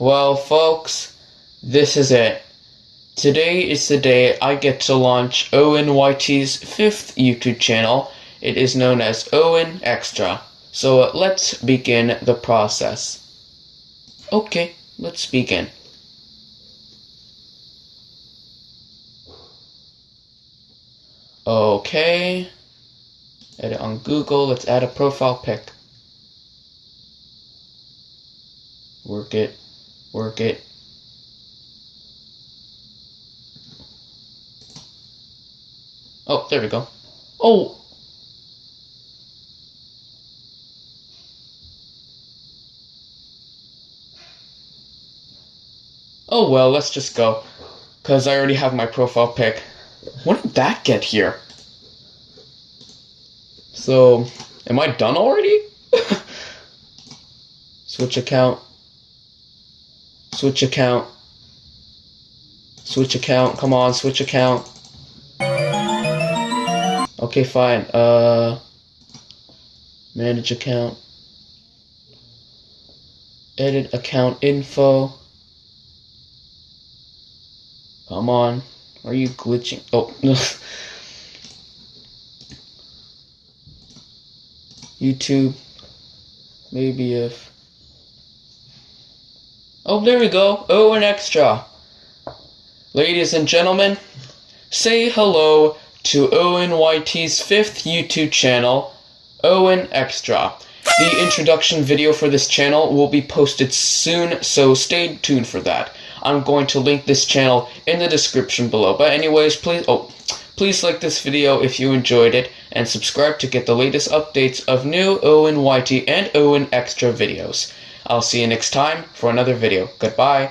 Well, folks, this is it. Today is the day I get to launch OwenYT's fifth YouTube channel. It is known as Owen Extra. So uh, let's begin the process. Okay, let's begin. Okay. Edit on Google. Let's add a profile pic. Work it. Work it. Oh, there we go. Oh! Oh well, let's just go. Because I already have my profile pic. When did that get here? So, am I done already? Switch account. Switch account. Switch account. Come on, switch account. Okay, fine. Uh, manage account. Edit account info. Come on. Are you glitching? Oh, no. YouTube. Maybe if. Oh, there we go. Oh, an extra. Ladies and gentlemen, say hello to OwenYT's fifth YouTube channel, Owen Extra. The introduction video for this channel will be posted soon, so stay tuned for that. I'm going to link this channel in the description below. But anyways, please oh please like this video if you enjoyed it and subscribe to get the latest updates of new OwenYT and Owen Extra videos. I'll see you next time for another video. Goodbye.